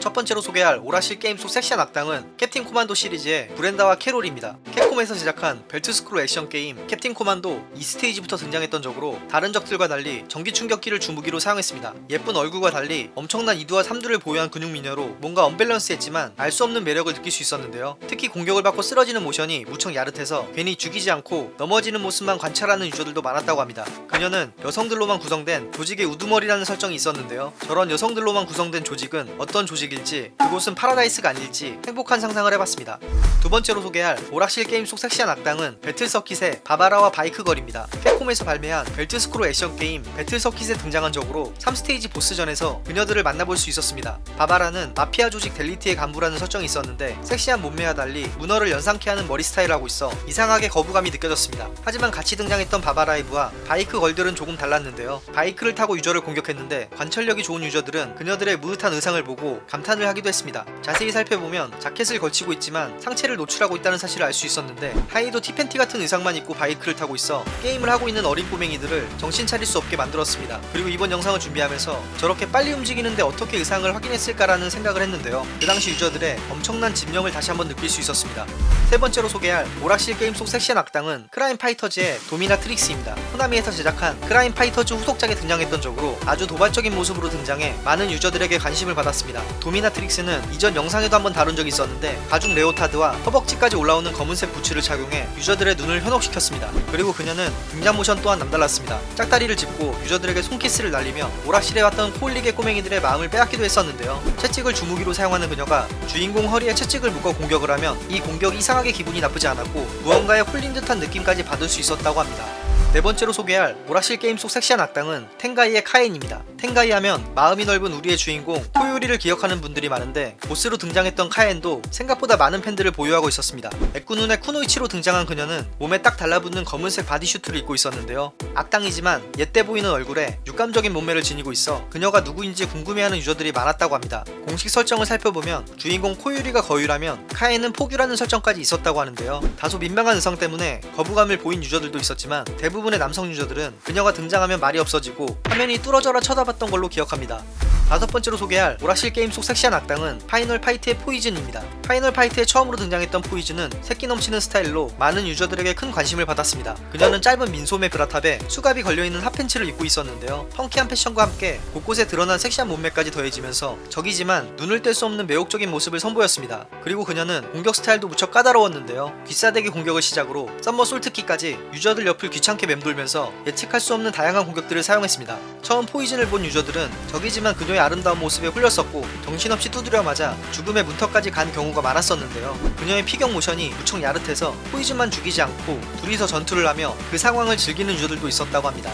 첫 번째로 소개할 오락실 게임 속 섹시한 악당은 캡틴 코만도 시리즈의 브렌다와 캐롤입니다. 캡콤에서 제작한 벨트 스크롤 액션 게임 캡틴 코만도 2스테이지부터 등장했던 적으로 다른 적들과 달리 전기 충격기를 주무기로 사용했습니다. 예쁜 얼굴과 달리 엄청난 이두와 삼두를 보유한 근육 미녀로 뭔가 언밸런스했지만 알 수 없는 매력을 느낄 수 있었는데요. 특히 공격을 받고 쓰러지는 모션이 무척 야릇해서 괜히 죽이지 않고 넘어지는 모습만 관찰하는 유저들도 많았다고 합니다. 그녀는 여성들로만 구성된 조직의 우두머리라는 설정이 있었는데요. 저런 여성들로만 구성된 조직은 어떤 조직일지 그곳은 파라다이스가 아닐지 행복한 상상을 해봤습니다. 두 번째로 소개할 오락실 게임 속 섹시한 악당은 배틀 서킷의 바바라와 바이크 걸입니다. 캡콤에서 발매한 벨트 스크롤 액션 게임 배틀 서킷에 등장한 적으로 3스테이지 보스전에서 그녀들을 만나볼 수 있었습니다. 바바라는 마피아 조직 델리티의 간부라는 설정이 있었는데 섹시한 몸매와 달리 문어를 연상케 하는 머리 스타일을 하고 있어 이상하게 거부감이 느껴졌습니다. 하지만 같이 등장했던 바바라의 부하 바이크 걸들은 조금 달랐는데요. 바이크를 타고 유저를 공격했는데 관찰력이 좋은 유저들은 그녀들의 므흣한 의상을 보고 감탄을 하기도 했습니다. 자세히 살펴보면 자켓을 걸치고 있지만 상체를 노출하고 있다는 사실을 알 수 있었는데 하의도 티팬티 같은 의상만 입고 바이크를 타고 있어 게임을 하고 있는 어린 꼬맹이들을 정신 차릴 수 없게 만들었습니다. 그리고 이번 영상을 준비하면서 저렇게 빨리 움직이는데 어떻게 의상을 확인했을까라는 생각을 했는데요. 그 당시 유저들의 엄청난 집념을 다시 한번 느낄 수 있었습니다. 세 번째로 소개할 오락실 게임 속 섹시한 악당은 크라임 파이터즈의 도미나 트릭스입니다. 코나미에서 제작한 크라임 파이터즈 후속작에 등장했던 적으로 아주 도발적인 모습으로 등장해 많은 유저들에게 관심을 받았습니다. 도미나 트릭스는 이전 영상에도 한번 다룬 적이 있었는데 가죽 레오타드와 허벅지까지 올라오는 검은색 부츠를 착용해 유저들의 눈을 현혹시켰습니다. 그리고 그녀는 등장 모션 또한 남달랐습니다. 짝다리를 짚고 유저들에게 손키스를 날리며 오락실에 왔던 코흘리개 꼬맹이들의 마음을 빼앗기도 했었는데요. 채찍을 주무기로 사용하는 그녀가 주인공 허리에 채찍을 묶어 공격을 하면 이 공격이 이상하게 기분이 나쁘지 않았고 무언가에 홀린 듯한 느낌까지 받을 수 있었다고 합니다. 네 번째로 소개할 오락실 게임 속 섹시한 악당은 텐가이의 카엔입니다. 텐가이 하면 마음이 넓은 우리의 주인공 코유리를 기억하는 분들이 많은데 보스로 등장했던 카엔도 생각보다 많은 팬들을 보유하고 있었습니다. 애꾸눈의 쿠노이치로 등장한 그녀는 몸에 딱 달라붙는 검은색 바디슈트를 입고 있었는데요. 악당이지만 앳돼 보이는 얼굴에 육감적인 몸매를 지니고 있어 그녀가 누구인지 궁금해하는 유저들이 많았다고 합니다. 공식 설정을 살펴보면 주인공 코유리가 거유라면 카엔은 폭유라는 설정까지 있었다고 하는데요. 다소 민망한 의상 때문에 거부감을 보인 유저들도 있었지만 대부분 의 남성 유저들은 그녀가 등장하면 말이 없어지고 화면이 뚫어져라 쳐다봤던 걸로 기억합니다. 다섯 번째로 소개할 오락실 게임 속 섹시한 악당은 파이널 파이트의 포이즌입니다. 파이널 파이트에 처음으로 등장했던 포이즌은 새끼 넘치는 스타일로 많은 유저들에게 큰 관심을 받았습니다. 그녀는 짧은 민소매 브라탑에 수갑이 걸려있는 핫팬츠를 입고 있었는데요. 펑키한 패션과 함께 곳곳에 드러난 섹시한 몸매까지 더해지면서 적이지만 눈을 뗄 수 없는 매혹적인 모습을 선보였습니다. 그리고 그녀는 공격 스타일도 무척 까다로웠는데요. 귀싸대기 공격을 시작으로 somersault kick까지 유저들 옆을 귀찮게 맴돌면서 예측할 수 없는 다양한 공격들을 사용했습니다. 처음 포이즌을 본 유저들은 적이지만 그녀의 아름다운 모습에 홀렸었고 정신없이 두드려 맞아 죽음의 문턱까지 간 경우가 많았었는데요. 그녀의 피격 모션이 무척 야릇해서 포이즌만 죽이지 않고 둘이서 전투를 하며 그 상황을 즐기는 유저들도 있었다고 합니다.